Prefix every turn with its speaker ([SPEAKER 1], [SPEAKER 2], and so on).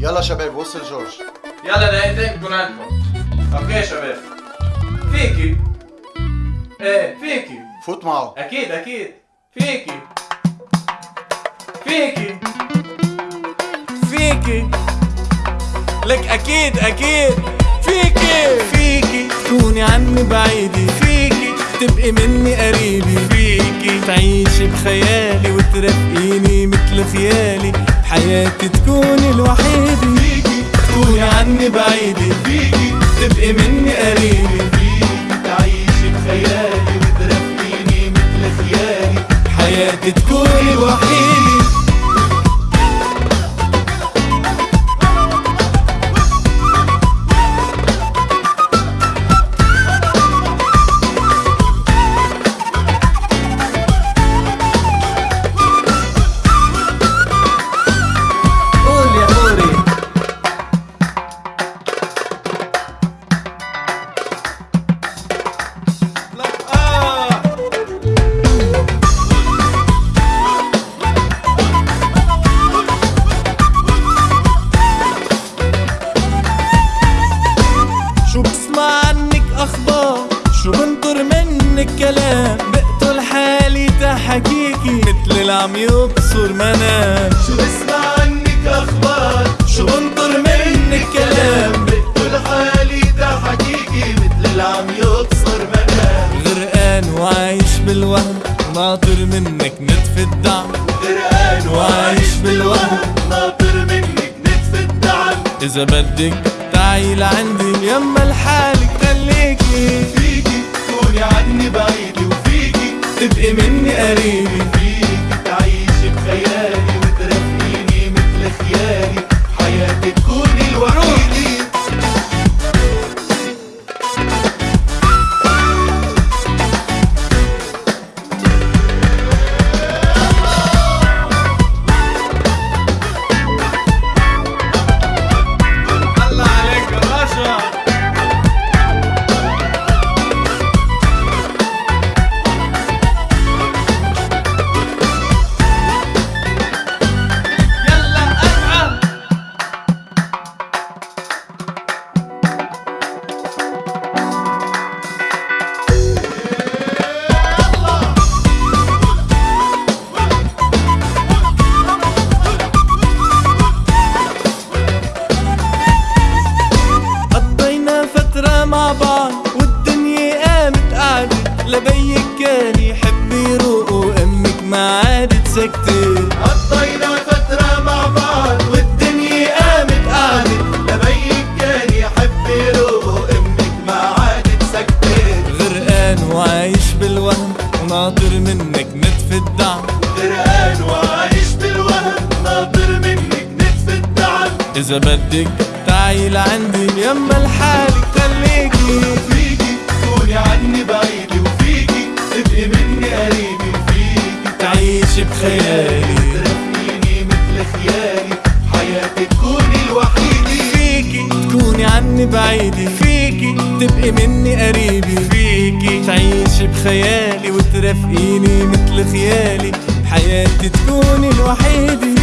[SPEAKER 1] يلا شباب وصل جورج
[SPEAKER 2] يلا دقيقتين بكون عندكم okay شباب فيكي إيه فيكي
[SPEAKER 1] فوت معه
[SPEAKER 2] أكيد أكيد فيكي فيكي فيكي لك أكيد أكيد فيكي فيكي تكوني عني بعيدة فيكي تبقي مني قريبة فيكي تعيشي بخيالي وترافقيني مثل خيالي بحياتي تكوني الوحيدة. فيكي تكوني عني بعيدة. فيكي تبقي مني قريبة فيكي تعيشي بخيالي وترافقيني مثل خيالي. بحياتي تكوني الوحيدة. تحكيكي مثل اللي عم يبصر منام شو بسمع عنك أخبار؟ شو بنطر منك كلام؟ بقتل حالي تحكيكي مثل اللي عم يبصر منام غرقان وعايش بالوهم ناطر منك نتف الدعم. غرقان وعايش بالوهم ناطر منك نتف الدعم. إذا بدك تعي لعندي يما لحالك خليكي. فيكي تكوني عني وفيكي تبقي مني قريبة لبيك كان يحب يروق وأمك ما عادت سكتت قضينا فترة مع بعض والدنيا قامت قعدت لبيك كان يحب يروق وأمك ما عادت سكتت غرقان وعايش بالوهم وناطر منك نتف الدعم غرقان وعايش بالوهم ناطر منك نتف الدعم إذا بدك تعي لعندي يما لحالك خليكي عني بعيدة فيكي تبقي مني قريبة فيكي. تعيشي بخيالي وترافقيني مثل خيالي. حياتي تكوني الوحيدة